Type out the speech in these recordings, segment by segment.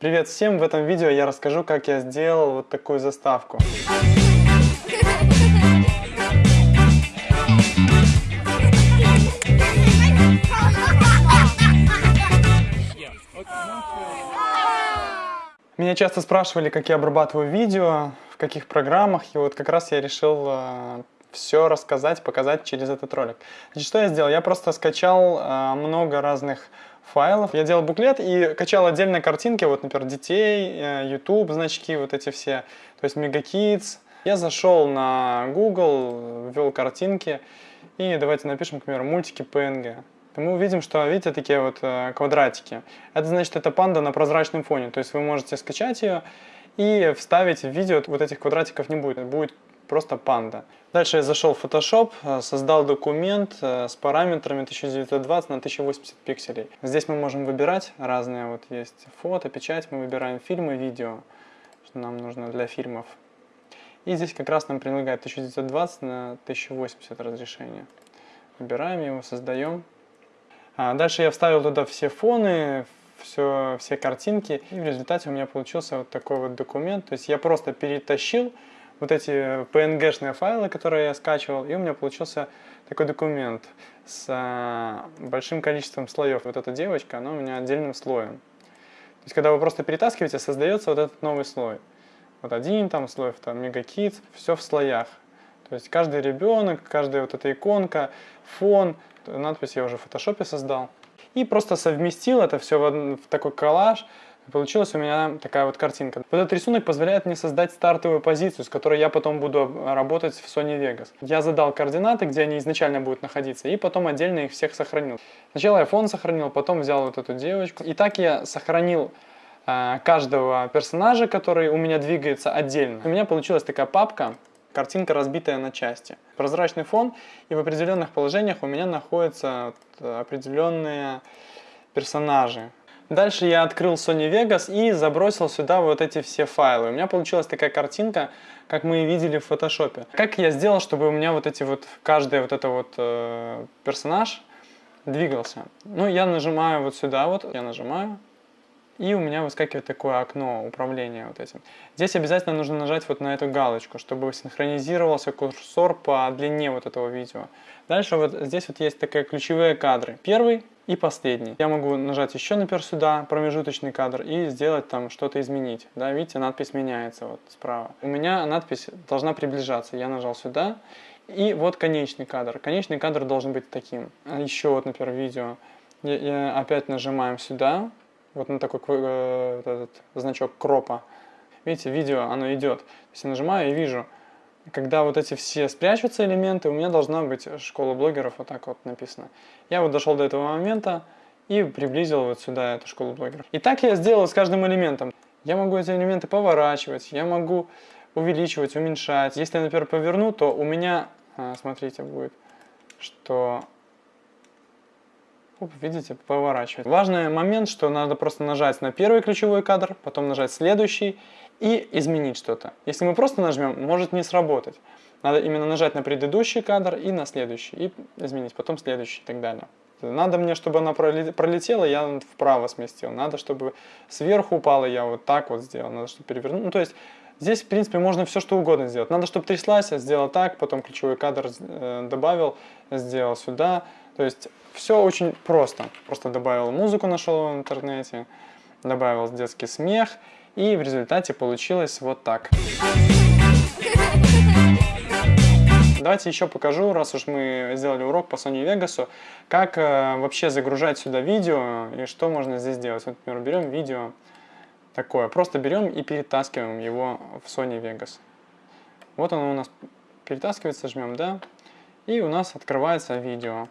Привет всем! В этом видео я расскажу, как я сделал вот такую заставку. Меня часто спрашивали, как я обрабатываю видео, в каких программах, и вот как раз я решил э, все рассказать, показать через этот ролик. Значит, что я сделал? Я просто скачал э, много разных файлов. Я делал буклет и качал отдельно картинки, вот, например, детей, э, YouTube, значки, вот эти все, то есть MegaKids. Я зашел на Google, ввел картинки, и давайте напишем, к примеру, мультики PNG. Мы увидим, что, видите, такие вот э, квадратики. Это значит, это панда на прозрачном фоне, то есть вы можете скачать ее и вставить в видео, вот этих квадратиков не будет, будет просто панда. Дальше я зашел в Photoshop, э, создал документ э, с параметрами 1920 на 1080 пикселей. Здесь мы можем выбирать разные, вот есть фото, печать, мы выбираем фильмы, видео, что нам нужно для фильмов. И здесь как раз нам предлагает 1920 на 1080 разрешение. Выбираем его, создаем. А дальше я вставил туда все фоны, все, все картинки, и в результате у меня получился вот такой вот документ. То есть я просто перетащил вот эти PNG-шные файлы, которые я скачивал, и у меня получился такой документ с а, большим количеством слоев. Вот эта девочка, она у меня отдельным слоем. То есть, когда вы просто перетаскиваете, создается вот этот новый слой. Вот один там слой, там мегакит, все в слоях. То есть каждый ребенок, каждая вот эта иконка, фон, надпись я уже в фотошопе создал. И просто совместил это все в, в такой коллаж, Получилась у меня такая вот картинка. Вот этот рисунок позволяет мне создать стартовую позицию, с которой я потом буду работать в Sony Vegas. Я задал координаты, где они изначально будут находиться, и потом отдельно их всех сохранил. Сначала я фон сохранил, потом взял вот эту девочку. И так я сохранил э, каждого персонажа, который у меня двигается отдельно. У меня получилась такая папка, картинка разбитая на части. Прозрачный фон, и в определенных положениях у меня находятся определенные персонажи. Дальше я открыл Sony Vegas и забросил сюда вот эти все файлы. У меня получилась такая картинка, как мы и видели в фотошопе. Как я сделал, чтобы у меня вот эти вот, каждый вот это вот э, персонаж двигался? Ну, я нажимаю вот сюда вот, я нажимаю, и у меня выскакивает такое окно управления вот этим. Здесь обязательно нужно нажать вот на эту галочку, чтобы синхронизировался курсор по длине вот этого видео. Дальше вот здесь вот есть такие ключевые кадры. Первый и последний. Я могу нажать еще, например, сюда, промежуточный кадр, и сделать там что-то изменить. Да, видите, надпись меняется вот справа. У меня надпись должна приближаться. Я нажал сюда, и вот конечный кадр. Конечный кадр должен быть таким. Еще вот, например, видео. Я, я опять нажимаем сюда, вот на такой э, этот значок кропа. Видите, видео, оно идет. Если нажимаю и вижу, когда вот эти все спрячутся элементы, у меня должна быть школа блогеров, вот так вот написано. Я вот дошел до этого момента и приблизил вот сюда эту школу блогеров. И так я сделал с каждым элементом. Я могу эти элементы поворачивать, я могу увеличивать, уменьшать. Если я, например, поверну, то у меня, а, смотрите, будет, что Оп, видите, поворачивает. Важный момент, что надо просто нажать на первый ключевой кадр, потом нажать следующий и изменить что-то. Если мы просто нажмем, может не сработать. Надо именно нажать на предыдущий кадр и на следующий, и изменить, потом следующий и так далее. Надо мне, чтобы она пролетела, я вправо сместил. Надо, чтобы сверху упала, я вот так вот сделал. Надо, чтобы перевернуть. Ну, то есть здесь, в принципе, можно все что угодно сделать. Надо, чтобы тряслась, я сделал так, потом ключевой кадр э, добавил, сделал сюда. То есть все очень просто. Просто добавил музыку, нашел в интернете, добавил детский смех, и в результате получилось вот так. Давайте еще покажу, раз уж мы сделали урок по Sony Vegas, как э, вообще загружать сюда видео и что можно здесь делать. Вот, например, берем видео такое, просто берем и перетаскиваем его в Sony Vegas. Вот оно у нас перетаскивается, жмем, да, и у нас открывается видео.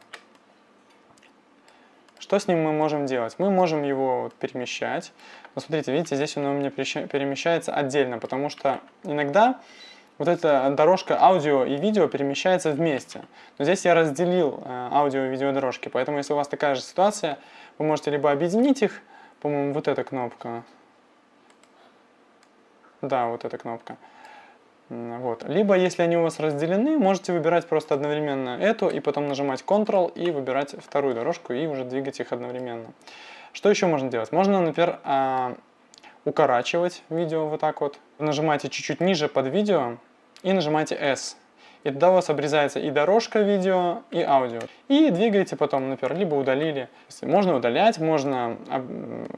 Что с ним мы можем делать? Мы можем его перемещать. Но смотрите, видите, здесь он у меня перемещается отдельно, потому что иногда вот эта дорожка аудио и видео перемещается вместе. Но здесь я разделил э, аудио и видео дорожки, поэтому если у вас такая же ситуация, вы можете либо объединить их, по-моему, вот эта кнопка. Да, вот эта кнопка. Вот. Либо, если они у вас разделены, можете выбирать просто одновременно эту, и потом нажимать Ctrl и выбирать вторую дорожку, и уже двигать их одновременно. Что еще можно делать? Можно, например, а, укорачивать видео вот так вот. Нажимаете чуть-чуть ниже под видео и нажимаете S. И тогда у вас обрезается и дорожка видео, и аудио. И двигаете потом, например, либо удалили. Можно удалять, можно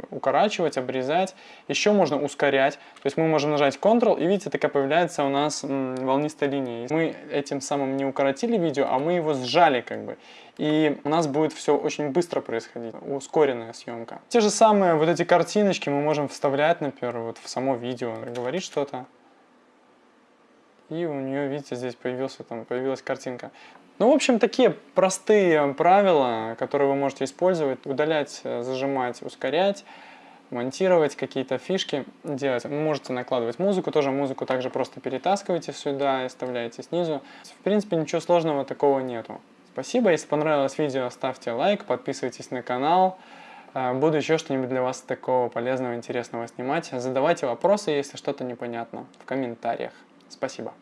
укорачивать, обрезать. Еще можно ускорять. То есть мы можем нажать Ctrl, и видите, такая появляется у нас волнистая линия. Мы этим самым не укоротили видео, а мы его сжали как бы. И у нас будет все очень быстро происходить, ускоренная съемка. Те же самые вот эти картиночки мы можем вставлять, например, вот в само видео, говорить что-то и у нее, видите, здесь появился, там, появилась картинка. Ну, в общем, такие простые правила, которые вы можете использовать, удалять, зажимать, ускорять, монтировать какие-то фишки делать. Вы можете накладывать музыку, тоже музыку также просто перетаскиваете сюда и вставляете снизу. В принципе, ничего сложного такого нету. Спасибо, если понравилось видео, ставьте лайк, подписывайтесь на канал. Э, буду еще что-нибудь для вас такого полезного, интересного снимать. Задавайте вопросы, если что-то непонятно в комментариях. Спасибо.